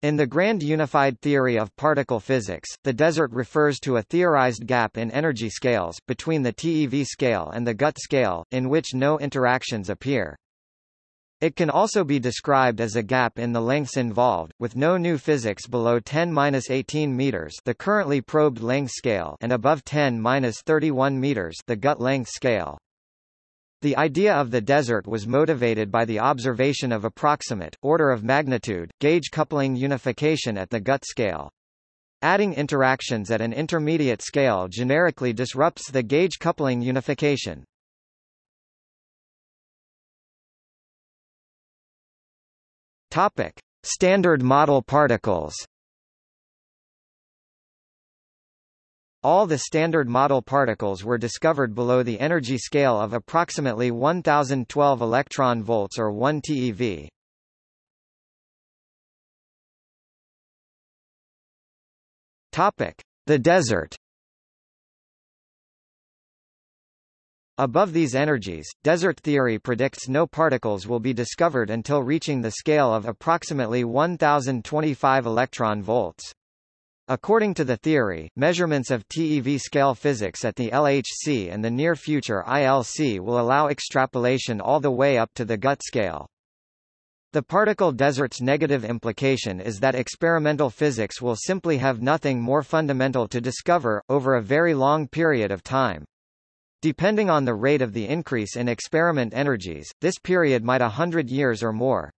In the grand unified theory of particle physics, the desert refers to a theorized gap in energy scales, between the TeV scale and the GUT scale, in which no interactions appear. It can also be described as a gap in the lengths involved, with no new physics below 10-18 meters the currently probed length scale and above 10-31 meters the GUT length scale. The idea of the desert was motivated by the observation of approximate, order of magnitude, gauge coupling unification at the GUT scale. Adding interactions at an intermediate scale generically disrupts the gauge coupling unification. Topic: Standard model particles. All the standard model particles were discovered below the energy scale of approximately 1012 electron volts or 1 TeV. Topic: The desert. Above these energies, desert theory predicts no particles will be discovered until reaching the scale of approximately 1025 electron volts. According to the theory, measurements of TeV scale physics at the LHC and the near future ILC will allow extrapolation all the way up to the GUT scale. The particle desert's negative implication is that experimental physics will simply have nothing more fundamental to discover, over a very long period of time. Depending on the rate of the increase in experiment energies, this period might a hundred years or more.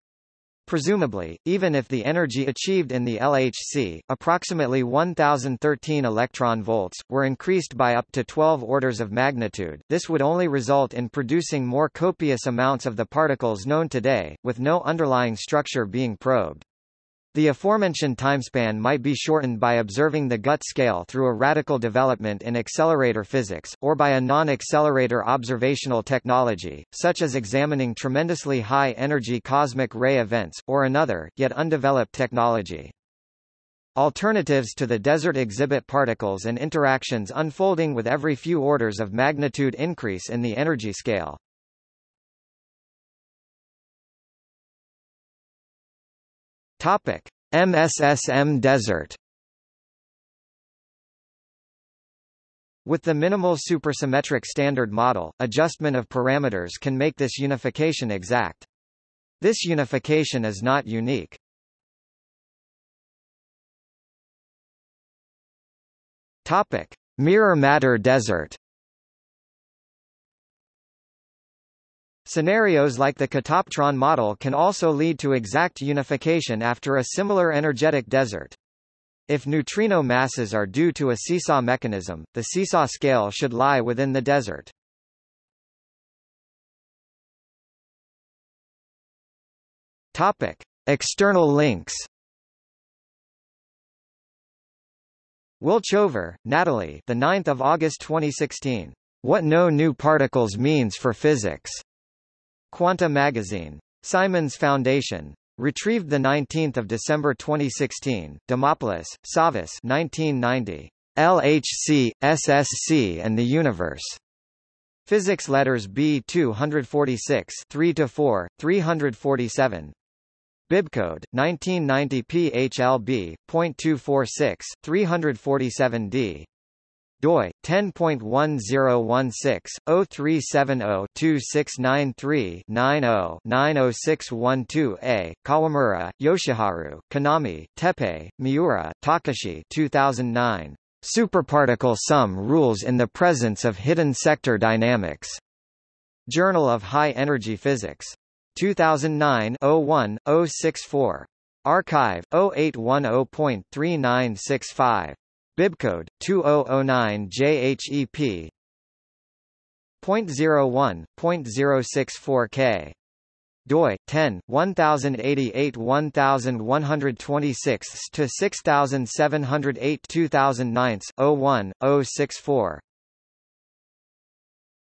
Presumably, even if the energy achieved in the LHC, approximately 1013 electron volts, were increased by up to 12 orders of magnitude, this would only result in producing more copious amounts of the particles known today, with no underlying structure being probed. The aforementioned timespan might be shortened by observing the GUT scale through a radical development in accelerator physics, or by a non-accelerator observational technology, such as examining tremendously high-energy cosmic ray events, or another, yet undeveloped technology. Alternatives to the desert exhibit particles and interactions unfolding with every few orders of magnitude increase in the energy scale. Topic: MSSM desert. With the minimal supersymmetric standard model, adjustment of parameters can make this unification exact. This unification is not unique. Topic: Mirror matter desert. Scenarios like the Katoptron model can also lead to exact unification after a similar energetic desert. If neutrino masses are due to a seesaw mechanism, the seesaw scale should lie within the desert. Topic: External links. Wolchover, Natalie. The 9th of August 2016. What no new particles means for physics. Quanta Magazine. Simons Foundation. Retrieved 19 December 2016, Dimopoulos, Savas 1990. LHC, SSC and the Universe. Physics Letters B 246 3-4, 347. Bibcode, 1990 PHLB, .246, 347D doi 10.1016/0370-2693-90-90612-A Kawamura, Yoshiharu, Kinami, Teppei, Miura, Takashi 2009. Superparticle sum rules in the presence of hidden sector dynamics. Journal of High Energy Physics. 2009 01 064. arXiv 0810.3965. Bibcode 2009 JHEP 0.01.064K doi 10 1088 1126 to 6708 2009 01 064